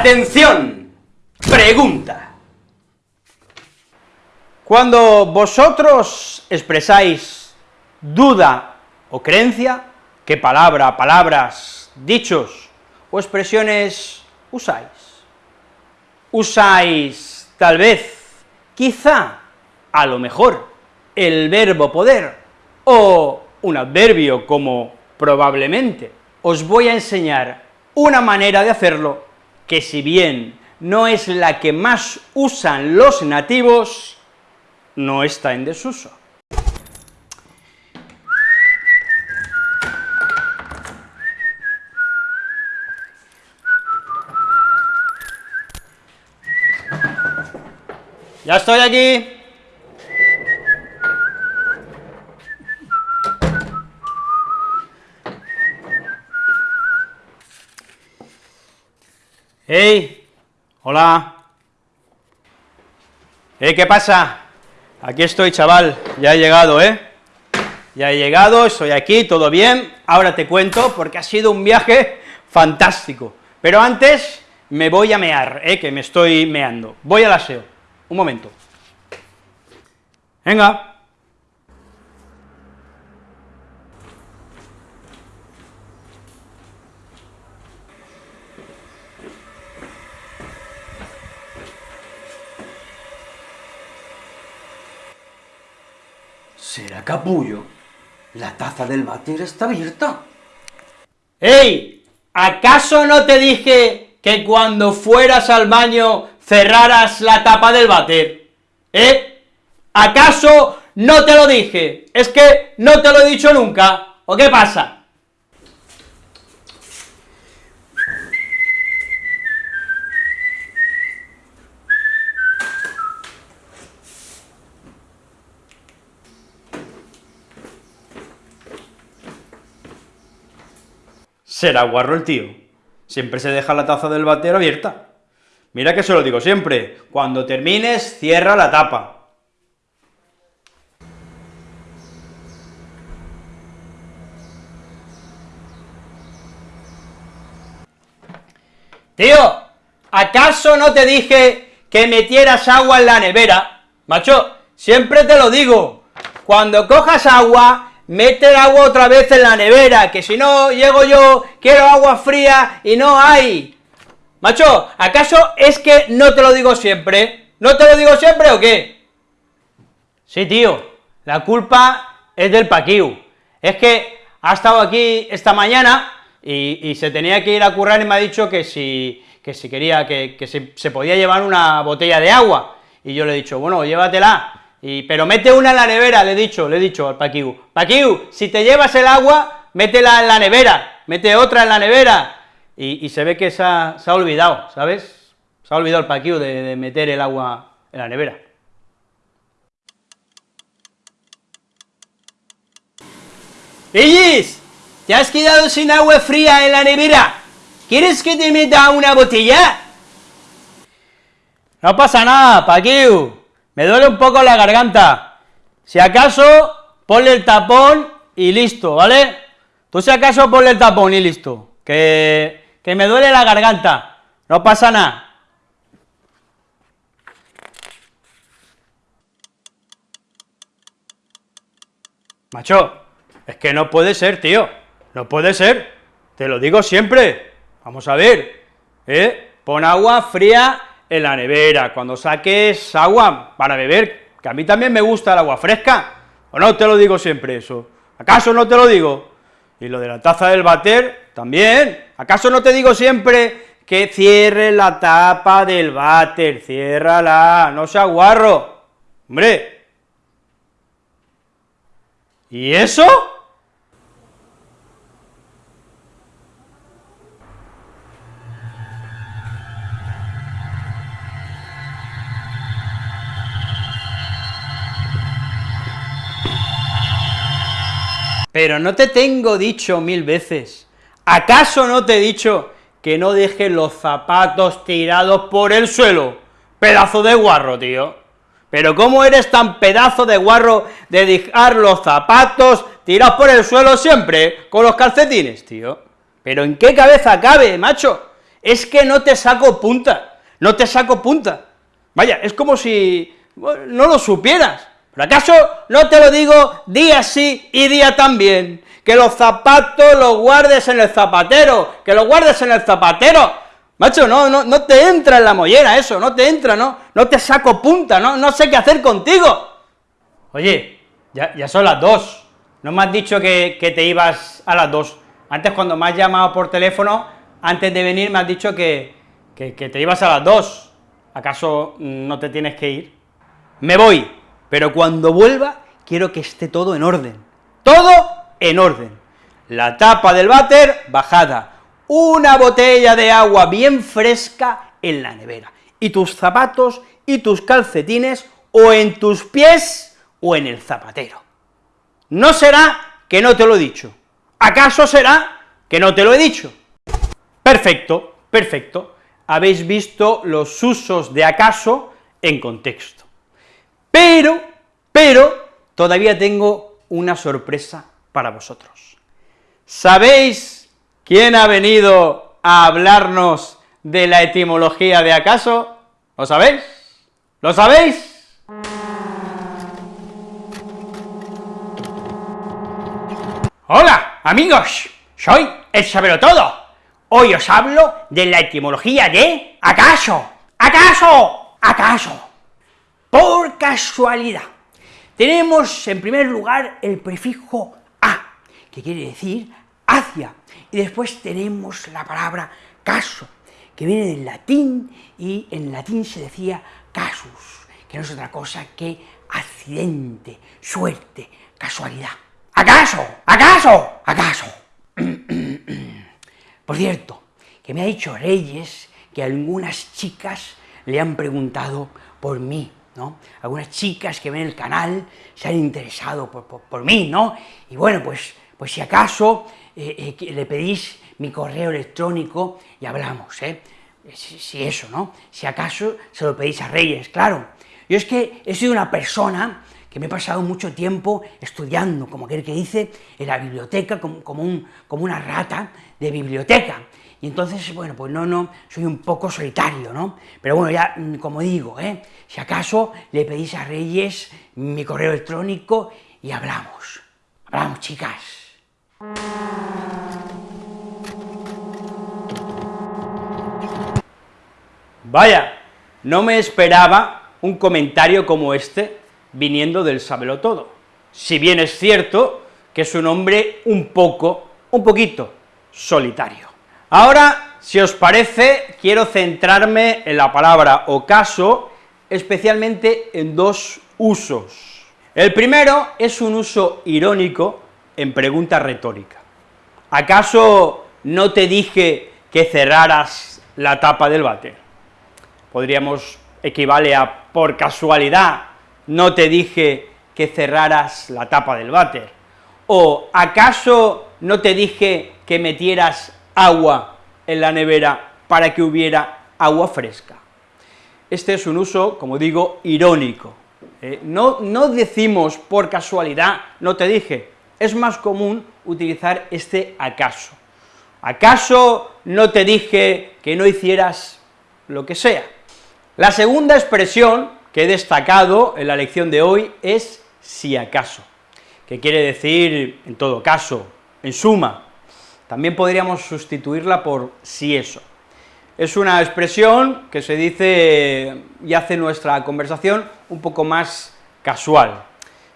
Atención, pregunta. Cuando vosotros expresáis duda o creencia, ¿qué palabra, palabras, dichos o expresiones usáis? ¿Usáis, tal vez, quizá, a lo mejor, el verbo poder, o un adverbio como probablemente? Os voy a enseñar una manera de hacerlo que si bien no es la que más usan los nativos, no está en desuso. Ya estoy aquí. ¡Hey! Hola. ¿Eh? ¿Qué pasa? Aquí estoy, chaval, ya he llegado, ¿eh? Ya he llegado, estoy aquí, todo bien, ahora te cuento, porque ha sido un viaje fantástico. Pero antes me voy a mear, ¿eh? Que me estoy meando. Voy al aseo. Un momento. Venga. ¿Será capullo? La taza del váter está abierta. ¡Ey! ¿Acaso no te dije que cuando fueras al baño cerraras la tapa del váter? ¿Eh? ¿Acaso no te lo dije? ¿Es que no te lo he dicho nunca? ¿O qué pasa? Será guarro el tío. Siempre se deja la taza del batero abierta. Mira que se lo digo siempre, cuando termines, cierra la tapa. Tío, ¿acaso no te dije que metieras agua en la nevera? Macho, siempre te lo digo, cuando cojas agua, mete el agua otra vez en la nevera, que si no, llego yo, quiero agua fría y no hay. Macho, ¿acaso es que no te lo digo siempre? ¿No te lo digo siempre o qué? Sí, tío, la culpa es del Paquiu. Es que ha estado aquí esta mañana y, se tenía que ir a currar y me ha dicho que si, que si quería, que, se, se podía llevar una botella de agua. Y yo le he dicho, bueno, llévatela, pero mete una en la nevera, le he dicho, le he dicho al Paquiu, Paquiu, si te llevas el agua, métela en la nevera, mete otra en la nevera, y, se ve que se ha, olvidado, ¿sabes? Se ha olvidado el Paquiu de, meter el agua en la nevera. ¡Ellis! ¿Te has quedado sin agua fría en la nevera? ¿Quieres que te meta una botella? No pasa nada, Paquiu, me duele un poco la garganta, si acaso, ponle el tapón y listo, ¿vale? Tú si acaso ponle el tapón y listo, que, que me duele la garganta, no pasa nada. Macho, es que no puede ser, tío, no puede ser, te lo digo siempre, vamos a ver, ¿eh? Pon agua fría en la nevera, cuando saques agua para beber, que a mí también me gusta el agua fresca, o no te lo digo siempre eso, ¿acaso no te lo digo? Y lo de la taza del váter, también, ¿acaso no te digo siempre que cierre la tapa del váter, ciérrala, no sea guarro, hombre, ¿y eso? Pero no te tengo dicho mil veces, ¿acaso no te he dicho que no dejes los zapatos tirados por el suelo? Pedazo de guarro, tío. Pero ¿cómo eres tan pedazo de guarro de dejar los zapatos tirados por el suelo siempre, con los calcetines, tío? ¿Pero en qué cabeza cabe, macho? es que no te saco punta, no te saco punta. Vaya, es como si no lo supieras. ¿Pero acaso no te lo digo día sí y día también? Que los zapatos los guardes en el zapatero, que los guardes en el zapatero. Macho, no, no, no te entra en la mollera eso, no te entra, no, no te saco punta, no, no sé qué hacer contigo. Oye, ya, ya son las dos, no me has dicho que, que te ibas a las dos. Antes cuando me has llamado por teléfono, antes de venir me has dicho que, que, que te ibas a las dos. ¿Acaso no te tienes que ir? Me voy, pero cuando vuelva quiero que esté todo en orden, todo en orden. La tapa del váter bajada, una botella de agua bien fresca en la nevera, y tus zapatos y tus calcetines o en tus pies o en el zapatero. No será que no te lo he dicho. ¿Acaso será que no te lo he dicho? Perfecto, perfecto. Habéis visto los usos de acaso en contexto. Pero, pero, todavía tengo una sorpresa para vosotros. ¿Sabéis quién ha venido a hablarnos de la etimología de acaso? ¿Lo sabéis? ¿Lo sabéis? Hola, amigos, soy el todo. Hoy os hablo de la etimología de acaso, acaso, acaso. Por casualidad. Tenemos en primer lugar el prefijo a, que quiere decir hacia, y después tenemos la palabra caso, que viene del latín, y en latín se decía casus, que no es otra cosa que accidente, suerte, casualidad. ¿Acaso? ¿Acaso? ¿Acaso? Por cierto, que me ha dicho Reyes que algunas chicas le han preguntado por mí, Algunas chicas que ven el canal se han interesado por, mí, ¿no? Y bueno, pues, pues si acaso eh, eh, le pedís mi correo electrónico y hablamos, ¿eh? Si, si, eso, ¿no? Si acaso se lo pedís a Reyes, claro. Yo es que he sido una persona que me he pasado mucho tiempo estudiando, como aquel que dice, en la biblioteca, como, un, como una rata de biblioteca. Y entonces, bueno, pues no, no, soy un poco solitario, ¿no? Pero bueno, ya, mm, como digo, ¿eh? si acaso le pedís a Reyes mi correo electrónico y hablamos. Hablamos, chicas. Vaya, no me esperaba un comentario como este viniendo del sábelo todo, si bien es cierto que es un hombre un poco, un poquito, solitario. Ahora, si os parece, quiero centrarme en la palabra ocaso, especialmente en dos usos. El primero es un uso irónico en pregunta retórica. ¿Acaso no te dije que cerraras la tapa del váter? Podríamos equivale a por casualidad no te dije que cerraras la tapa del váter, o ¿acaso no te dije que metieras agua en la nevera para que hubiera agua fresca? Este es un uso, como digo, irónico. ¿eh? no, no decimos por casualidad, no te dije, es más común utilizar este acaso. ¿Acaso no te dije que no hicieras lo que sea? La segunda expresión que he destacado en la lección de hoy es si acaso, que quiere decir en todo caso, en suma, también podríamos sustituirla por si eso. Es una expresión que se dice y hace nuestra conversación un poco más casual.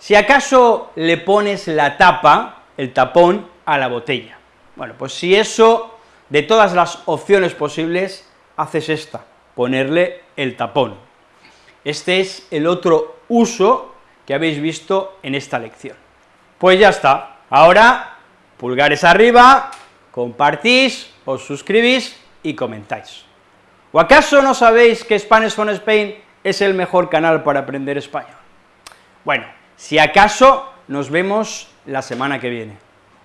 Si acaso le pones la tapa, el tapón, a la botella. Bueno, pues si eso, de todas las opciones posibles, haces esta, ponerle el tapón. Este es el otro uso que habéis visto en esta lección. Pues ya está, ahora pulgares arriba, compartís, os suscribís y comentáis. ¿O acaso no sabéis que Spanish from Spain es el mejor canal para aprender español? Bueno, si acaso nos vemos la semana que viene.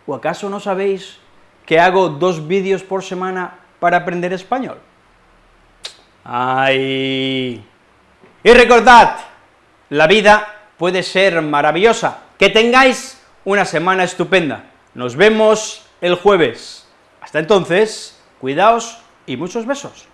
¿O acaso no sabéis que hago dos vídeos por semana para aprender español? ¡Ay! Y recordad, la vida puede ser maravillosa. Que tengáis una semana estupenda. Nos vemos el jueves. Hasta entonces, cuidaos y muchos besos.